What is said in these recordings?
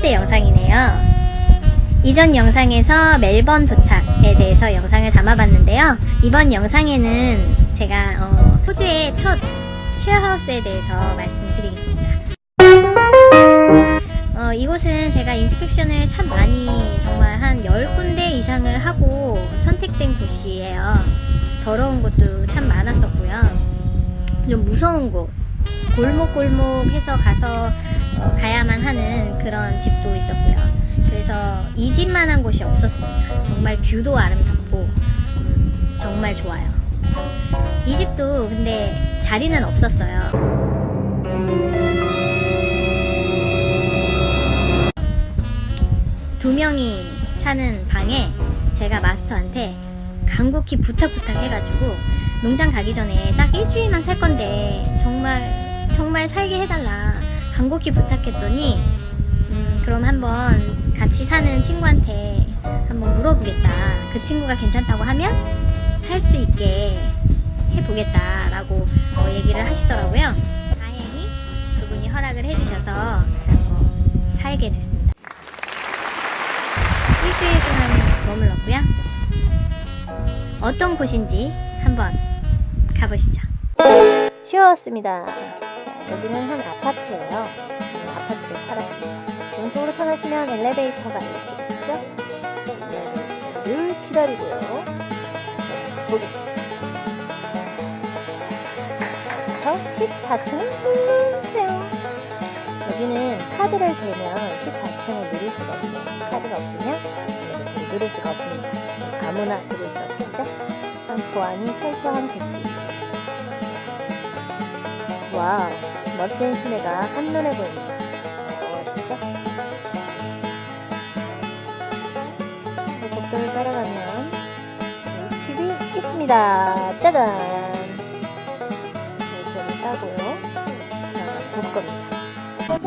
번째 영상이네요. 이전 영상에서 멜번 도착에 대해서 영상을 담아봤는데요. 이번 영상에는 제가 어, 호주의 첫 쉐어하우스에 대해서 말씀드리겠습니다. 어, 이곳은 제가 인스펙션을 참 많이 정말 한 10군데 이상을 하고 선택된 곳이에요. 더러운 곳도 참 많았었고요. 좀 무서운 곳, 골목골목 해서 가서 어, 가야만 하는 그런 집도 있었고요. 그래서 이 집만한 곳이 없었습니다. 정말 뷰도 아름답고 음, 정말 좋아요. 이 집도 근데 자리는 없었어요. 두 명이 사는 방에 제가 마스터한테 간곡히 부탁 부탁 해가지고 농장 가기 전에 딱 일주일만 살 건데 정말 정말 살게 해달라 간곡히 부탁했더니 음, 그럼 한번 같이 사는 친구한테 한번 물어보겠다. 그 친구가 괜찮다고 하면 살 수 있게 해보겠다 라고 어, 얘기를 하시더라고요. 다행히 그분이 허락을 해주셔서 어, 살게 됐습니다. 일주일 동안 머물렀고요. 어떤 곳인지 한번 가보시죠. 쉬어왔습니다 여기는 한 아파트예요. 아파트에 살았습니다. 오른쪽으로 터나시면 엘리베이터가 이렇게 있죠? 엘리베이터를 기다리고요. 자, 보겠습니다. 그래서 14층을 누르세요. 여기는 카드를 대면 14층을 누릴 수가 있어요. 카드가 없으면 엘리베이터를 누릴 수가 없습니다. 아무나 들어올 수 없겠죠? 참 보안이 철저한 곳이 와우 멋진 시내가 한눈에 보입니다. 멋있죠? 복도를 따라가면 집이 있습니다. 짜잔! 열쇠를 따고요. 볼 겁니다. 짜잔!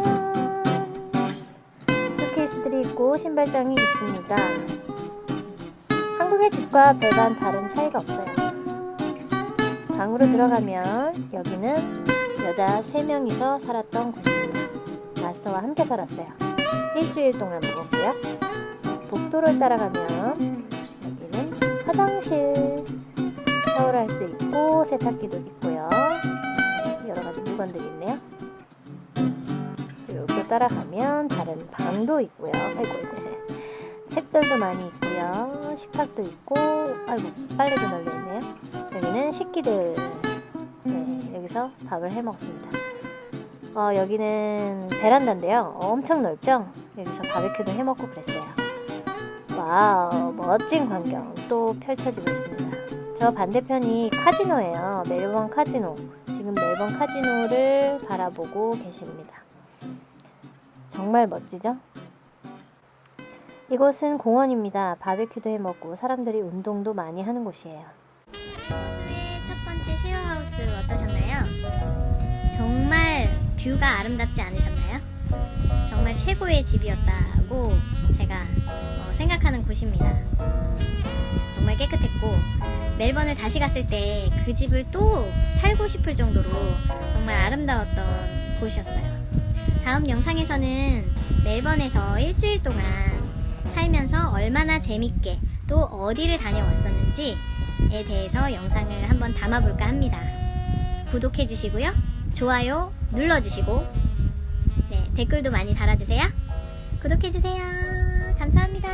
쇼케이스들이 있고 신발장이 있습니다. 한국의 집과 별반 다른 차이가 없어요. 방으로 들어가면 여기는 여자 3명이서 살았던 곳입니다. 마스터와 함께 살았어요. 일주일 동안 묵었고요. 복도를 따라가면 여기는 화장실 샤워를 할 수 있고 세탁기도 있고요. 여러가지 물건들이 있네요. 쭉 따라가면 다른 방도 있고요. 아이고 책들도 많이 있고요. 식탁도 있고 아이고 빨래도 널려 있네요. 여기는 식기들 네, 여기서 밥을 해 먹습니다. 어, 여기는 베란다인데요. 엄청 넓죠? 여기서 바베큐도 해 먹고 그랬어요. 와우, 멋진 광경 또 펼쳐지고 있습니다. 저 반대편이 카지노예요. 멜번 카지노. 지금 멜번 카지노를 바라보고 계십니다. 정말 멋지죠? 이곳은 공원입니다. 바베큐도 해 먹고 사람들이 운동도 많이 하는 곳이에요. 첫 번째 쉐어하우스 어떠셨나요? 정말 뷰가 아름답지 않으셨나요? 정말 최고의 집이었다고 제가 어, 생각하는 곳입니다. 정말 깨끗했고 멜번을 다시 갔을 때 그 집을 또 살고 싶을 정도로 정말 아름다웠던 곳이었어요. 다음 영상에서는 멜번에서 일주일 동안 살면서 얼마나 재밌게 또 어디를 다녀왔었는지에 대해서 영상을 한번 담아볼까 합니다. 구독해 주시고요. 좋아요 눌러주시고 네, 댓글도 많이 달아주세요. 구독해 주세요. 감사합니다.